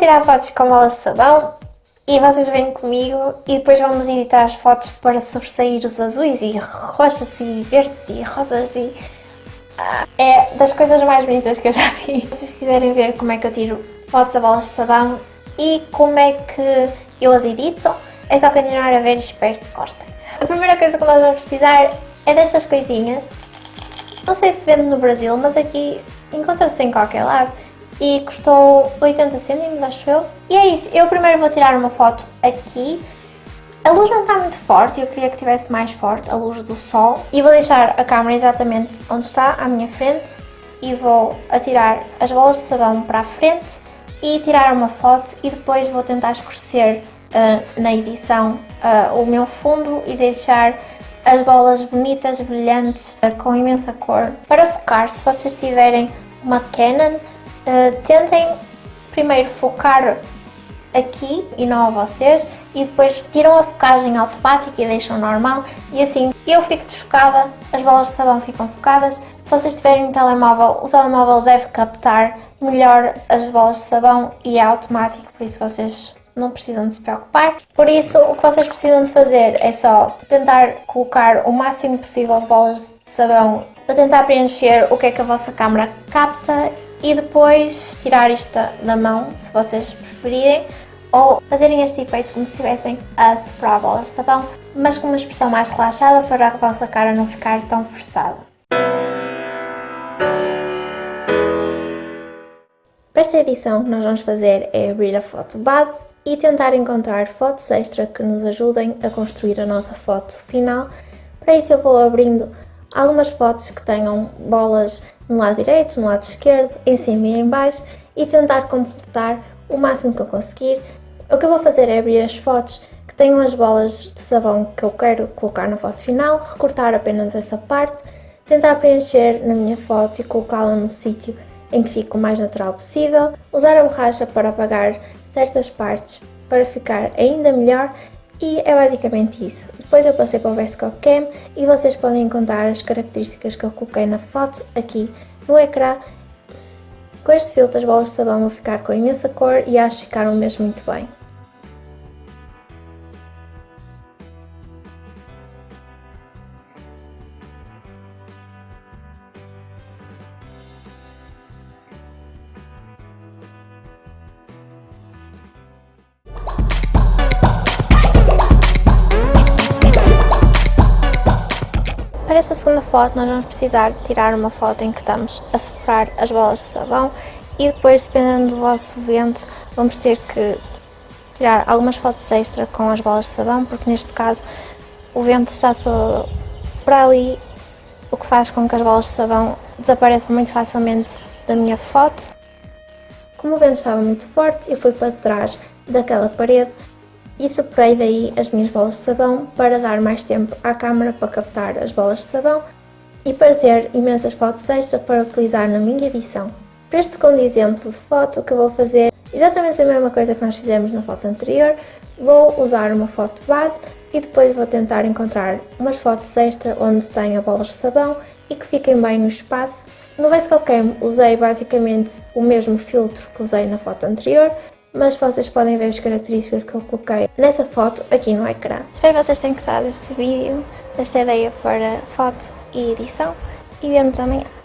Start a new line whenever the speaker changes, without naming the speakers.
tirar fotos com bolas de sabão e vocês vêm comigo e depois vamos editar as fotos para sobressair os azuis e roxas e verdes e rosas e... Ah, é das coisas mais bonitas que eu já vi. Se vocês quiserem ver como é que eu tiro fotos a bolas de sabão e como é que eu as edito, é só continuar a ver e espero que gostem. A primeira coisa que nós vamos precisar é destas coisinhas. Não sei se vende no Brasil, mas aqui encontra-se em qualquer lado e custou 80 cêntimos, acho eu. E é isso, eu primeiro vou tirar uma foto aqui. A luz não está muito forte, eu queria que tivesse mais forte, a luz do sol. E vou deixar a câmera exatamente onde está, à minha frente. E vou atirar as bolas de sabão para a frente e tirar uma foto e depois vou tentar escurecer uh, na edição uh, o meu fundo e deixar as bolas bonitas, brilhantes, uh, com imensa cor. Para focar, se vocês tiverem uma Canon, uh, tentem primeiro focar aqui e não a vocês e depois tiram a focagem automática e deixam normal e assim eu fico desfocada, as bolas de sabão ficam focadas. Se vocês tiverem um telemóvel, o telemóvel deve captar melhor as bolas de sabão e é automático, por isso vocês não precisam de se preocupar. Por isso, o que vocês precisam de fazer é só tentar colocar o máximo possível de bolas de sabão para tentar preencher o que é que a vossa câmera capta e depois tirar isto da mão, se vocês preferirem, ou fazerem este efeito como se estivessem a soprar bolas de sabão, mas com uma expressão mais relaxada para a vossa cara não ficar tão forçada. Para esta edição, o que nós vamos fazer é abrir a foto base e tentar encontrar fotos extra que nos ajudem a construir a nossa foto final. Para isso eu vou abrindo algumas fotos que tenham bolas no lado direito, no lado esquerdo, em cima e em baixo e tentar completar o máximo que eu conseguir. O que eu vou fazer é abrir as fotos que tenham as bolas de sabão que eu quero colocar na foto final, recortar apenas essa parte, tentar preencher na minha foto e colocá-la no sítio em que fique o mais natural possível, usar a borracha para apagar certas partes para ficar ainda melhor e é basicamente isso. Depois eu passei para o VSCO Cam e vocês podem encontrar as características que eu coloquei na foto aqui no ecrã. Com este filtro as bolas de sabão vão ficar com imensa cor e acho que ficaram mesmo muito bem. Para esta segunda foto nós vamos precisar tirar uma foto em que estamos a soprar as bolas de sabão e depois, dependendo do vosso vento, vamos ter que tirar algumas fotos extra com as bolas de sabão, porque neste caso o vento está todo para ali, o que faz com que as bolas de sabão desapareçam muito facilmente da minha foto. Como o vento estava muito forte, eu fui para trás daquela parede e soprei daí as minhas bolas de sabão para dar mais tempo à câmera para captar as bolas de sabão e para ter imensas fotos extra para utilizar na minha edição. Para este segundo exemplo de foto, que vou fazer exatamente a mesma coisa que nós fizemos na foto anterior, vou usar uma foto base e depois vou tentar encontrar umas fotos extra onde tenha bolas de sabão e que fiquem bem no espaço. No Basecamp Cam usei basicamente o mesmo filtro que usei na foto anterior, mas vocês podem ver as características que eu coloquei nessa foto aqui no ecrã. Espero que vocês tenham gostado deste vídeo, desta ideia para foto e edição e vemos amanhã.